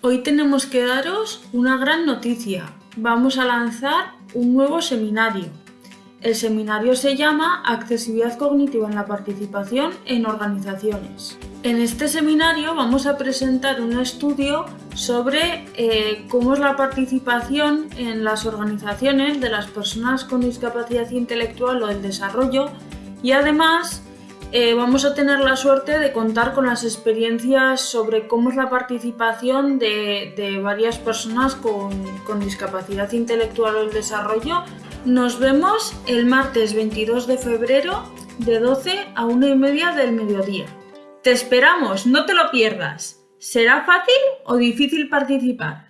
Hoy tenemos que daros una gran noticia. Vamos a lanzar un nuevo seminario. El seminario se llama Accesibilidad cognitiva en la participación en organizaciones. En este seminario vamos a presentar un estudio sobre eh, cómo es la participación en las organizaciones de las personas con discapacidad intelectual o del desarrollo y además eh, vamos a tener la suerte de contar con las experiencias sobre cómo es la participación de, varias personas con, con, discapacidad intelectual o el desarrollo. Nos vemos el martes 22 de febrero de 12 a 1 y media del mediodía. Te esperamos, no te lo pierdas. ¿Será fácil o difícil participar?